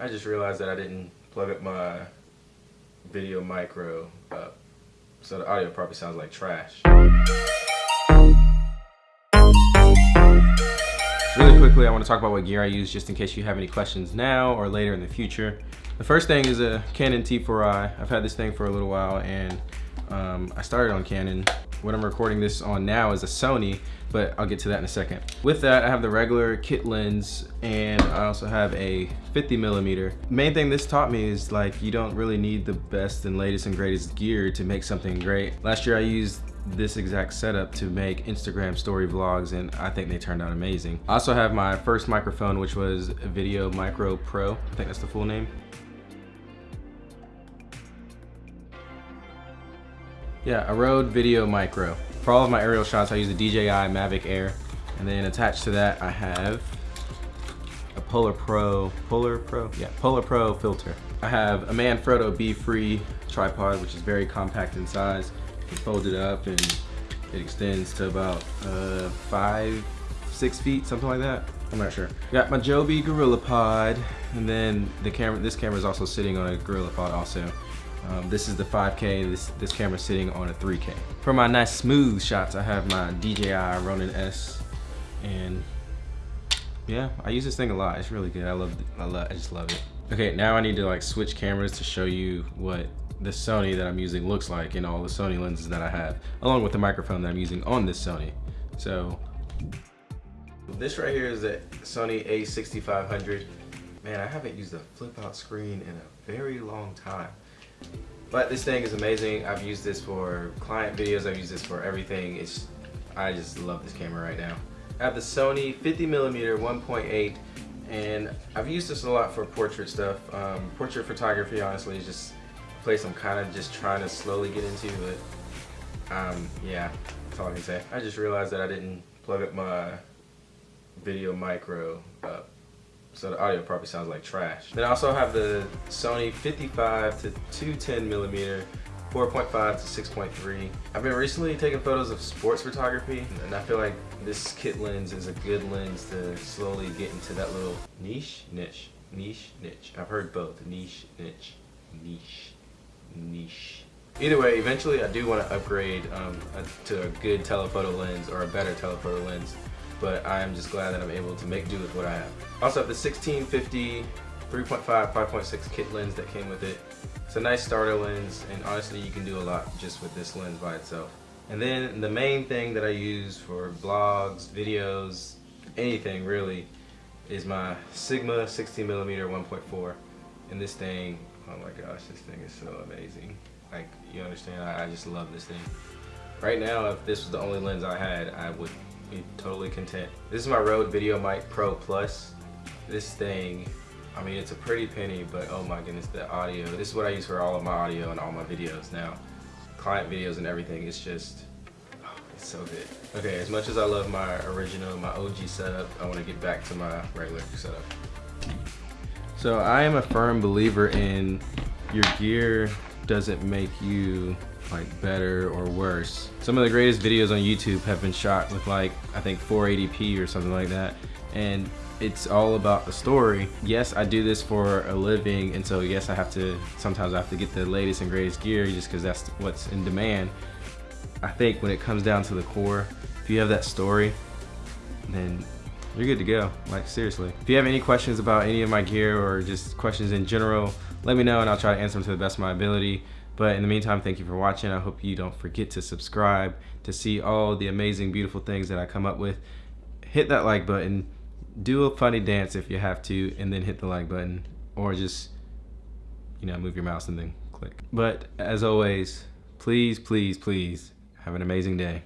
I just realized that I didn't plug up my video micro up. So the audio probably sounds like trash. Really quickly, I want to talk about what gear I use just in case you have any questions now or later in the future. The first thing is a Canon T4i. I've had this thing for a little while and um, I started on Canon. What I'm recording this on now is a Sony, but I'll get to that in a second. With that, I have the regular kit lens and I also have a 50 millimeter. Main thing this taught me is like, you don't really need the best and latest and greatest gear to make something great. Last year I used this exact setup to make Instagram story vlogs and I think they turned out amazing. I also have my first microphone which was Video Micro Pro, I think that's the full name. Yeah, a Rode Video Micro. For all of my aerial shots, I use the DJI Mavic Air. And then attached to that, I have a Polar Pro, Polar Pro? Yeah, Polar Pro filter. I have a Manfrotto Be-Free tripod, which is very compact in size. You fold it up and it extends to about uh, five, six feet, something like that. I'm not sure. Got my Joby Gorilla Pod, and then the camera. This camera is also sitting on a Gorilla Pod also. Um, this is the 5K, this, this camera's sitting on a 3K. For my nice smooth shots, I have my DJI Ronin S, and yeah, I use this thing a lot. It's really good. I love. I love, I just love it. Okay, now I need to like switch cameras to show you what the Sony that I'm using looks like in all the Sony lenses that I have, along with the microphone that I'm using on this Sony. So, this right here is the Sony a6500. Man, I haven't used a flip out screen in a very long time. But this thing is amazing. I've used this for client videos. I've used this for everything. It's I just love this camera right now. I have the Sony 50 millimeter 1.8 and I've used this a lot for portrait stuff. Um, portrait photography honestly is just a place I'm kind of just trying to slowly get into but um, yeah, that's all I can say. I just realized that I didn't plug up my video micro up so the audio probably sounds like trash. Then I also have the Sony 55 to 210 millimeter 4.5 to 6.3. I've been recently taking photos of sports photography and I feel like this kit lens is a good lens to slowly get into that little niche, niche, niche, niche. I've heard both, niche, niche, niche, niche. Either way, eventually I do want to upgrade um, to a good telephoto lens or a better telephoto lens but I am just glad that I'm able to make do with what I have. Also have the 1650 3.5 5.6 kit lens that came with it. It's a nice starter lens and honestly you can do a lot just with this lens by itself. And then the main thing that I use for blogs, videos, anything really is my Sigma 16mm 1.4 and this thing, oh my gosh, this thing is so amazing. Like, you understand, I, I just love this thing. Right now, if this was the only lens I had, I would be totally content. This is my Rode VideoMic Pro Plus. This thing, I mean, it's a pretty penny, but oh my goodness, the audio. This is what I use for all of my audio and all my videos now. Client videos and everything, it's just, oh, it's so good. Okay, as much as I love my original, my OG setup, I want to get back to my regular setup. So I am a firm believer in your gear doesn't make you like better or worse. Some of the greatest videos on YouTube have been shot with like, I think 480p or something like that. And it's all about the story. Yes, I do this for a living, and so yes, I have to, sometimes I have to get the latest and greatest gear just because that's what's in demand. I think when it comes down to the core, if you have that story, then you're good to go, like seriously. If you have any questions about any of my gear or just questions in general, let me know and I'll try to answer them to the best of my ability. But in the meantime, thank you for watching. I hope you don't forget to subscribe to see all the amazing, beautiful things that I come up with. Hit that like button, do a funny dance if you have to, and then hit the like button. Or just, you know, move your mouse and then click. But as always, please, please, please have an amazing day.